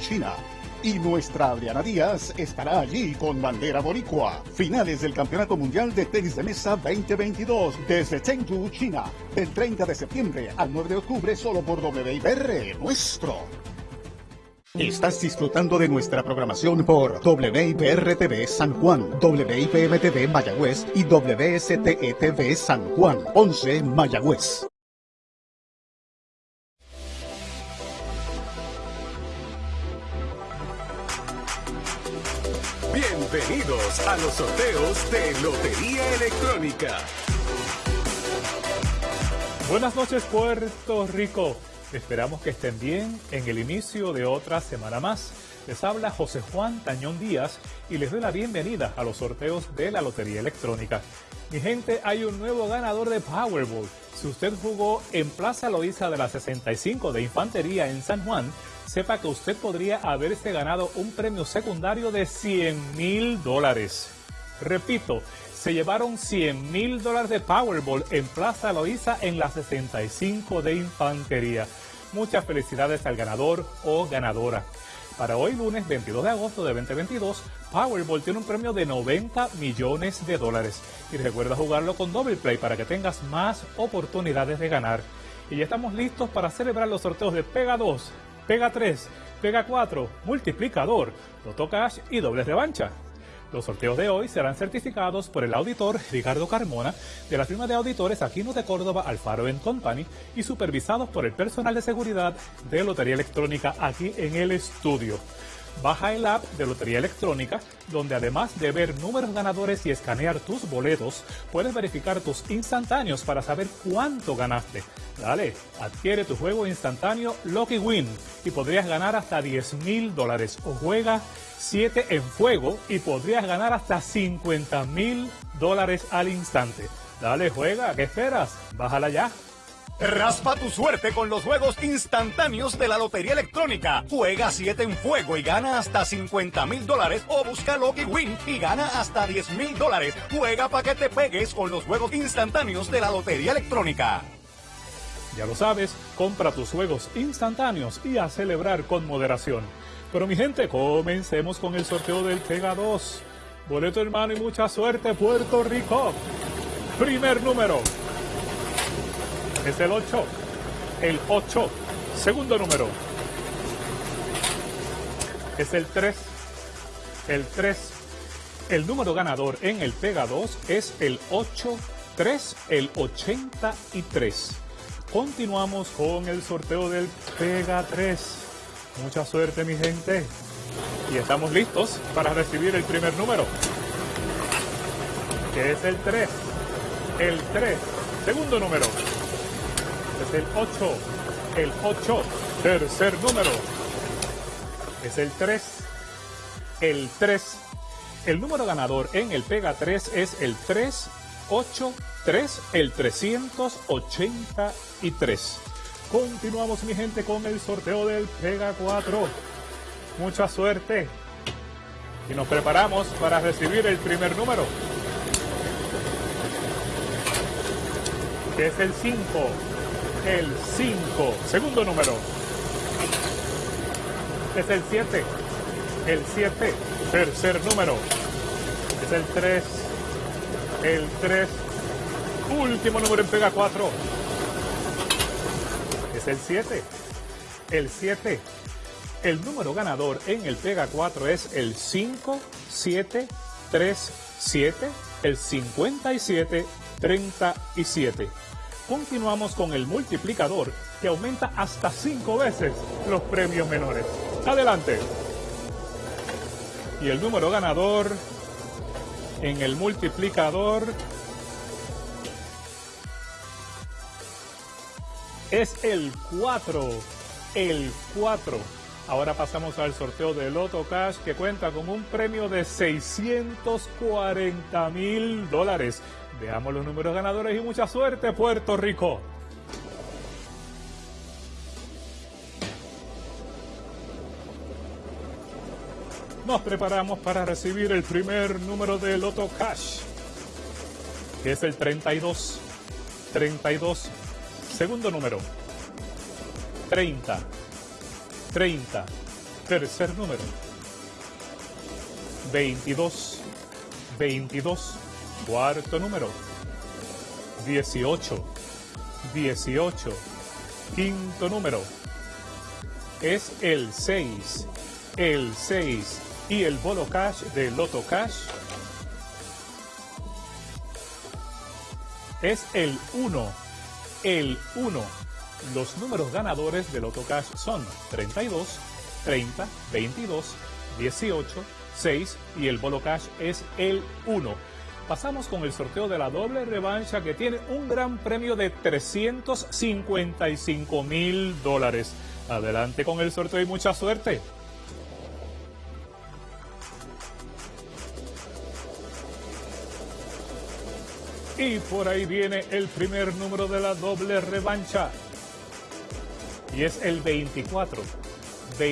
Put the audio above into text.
China. Y nuestra Adriana Díaz estará allí con bandera boricua. Finales del Campeonato Mundial de Tenis de Mesa 2022 desde Chengdu, China. Del 30 de septiembre al 9 de octubre solo por WIPR nuestro. Estás disfrutando de nuestra programación por WIPR-TV San Juan, WIPM-TV Mayagüez y WSTE-TV San Juan, 11 Mayagüez. Bienvenidos a los sorteos de Lotería Electrónica. Buenas noches Puerto Rico. Esperamos que estén bien en el inicio de otra semana más. Les habla José Juan Tañón Díaz y les doy la bienvenida a los sorteos de la Lotería Electrónica. Mi gente, hay un nuevo ganador de Powerball. Si usted jugó en Plaza Loíza de la 65 de Infantería en San Juan, sepa que usted podría haberse ganado un premio secundario de 100 mil dólares. Repito, se llevaron 100 mil dólares de Powerball en Plaza Loíza en la 65 de Infantería. Muchas felicidades al ganador o ganadora. Para hoy lunes 22 de agosto de 2022, Powerball tiene un premio de 90 millones de dólares. Y recuerda jugarlo con Double Play para que tengas más oportunidades de ganar. Y ya estamos listos para celebrar los sorteos de Pega 2, Pega 3, Pega 4, Multiplicador, Loto Cash y Doble Revancha. Los sorteos de hoy serán certificados por el auditor Ricardo Carmona de la firma de auditores Aquino de Córdoba Alfaro Company y supervisados por el personal de seguridad de Lotería Electrónica aquí en el estudio. Baja el app de Lotería Electrónica, donde además de ver números ganadores y escanear tus boletos, puedes verificar tus instantáneos para saber cuánto ganaste. Dale, adquiere tu juego instantáneo Lucky Win y podrías ganar hasta 10 mil dólares o juega 7 en fuego y podrías ganar hasta 50 mil dólares al instante. Dale, juega, ¿qué esperas? Bájala ya. Raspa tu suerte con los juegos instantáneos de la Lotería Electrónica. Juega 7 en fuego y gana hasta 50 mil dólares o busca Lucky Win y gana hasta 10 mil dólares. Juega para que te pegues con los juegos instantáneos de la Lotería Electrónica. Ya lo sabes, compra tus juegos instantáneos y a celebrar con moderación. Pero mi gente, comencemos con el sorteo del Pega 2. Boleto hermano y mucha suerte, Puerto Rico. Primer número. Es el 8. El 8. Segundo número. Es el 3. El 3. El número ganador en el Pega 2 es el 83, el 83. Continuamos con el sorteo del Pega 3. Mucha suerte, mi gente. Y estamos listos para recibir el primer número, que es el 3. El 3. Segundo número. Es el 8. El 8. Tercer número. Es el 3. El 3. El número ganador en el Pega 3 es el 383, el 383. Continuamos mi gente con el sorteo del Pega 4. Mucha suerte. Y nos preparamos para recibir el primer número. Que es el 5. El 5. Segundo número. Es el 7. El 7. Tercer número. Es el 3. El 3. Último número en Pega 4 el 7. El 7. El número ganador en el Pega 4 es el 5737, el 5737. Continuamos con el multiplicador que aumenta hasta 5 veces los premios menores. Adelante. Y el número ganador en el multiplicador es el 4. El 4. Ahora pasamos al sorteo de Loto Cash que cuenta con un premio de 640 mil dólares. Veamos los números ganadores y mucha suerte, Puerto Rico. Nos preparamos para recibir el primer número de Loto Cash, que es el 32. 32 Segundo número. 30. 30. Tercer número. 22. 22. Cuarto número. 18. 18. Quinto número. Es el 6. El 6. Y el bolo cash de Loto Cash es el 1. El 1. Los números ganadores del Cash son 32, 30, 22, 18, 6 y el Bolo Cash es el 1. Pasamos con el sorteo de la doble revancha que tiene un gran premio de 355 mil dólares. Adelante con el sorteo y mucha suerte. Y por ahí viene el primer número de la doble revancha. Y es el 24. 24.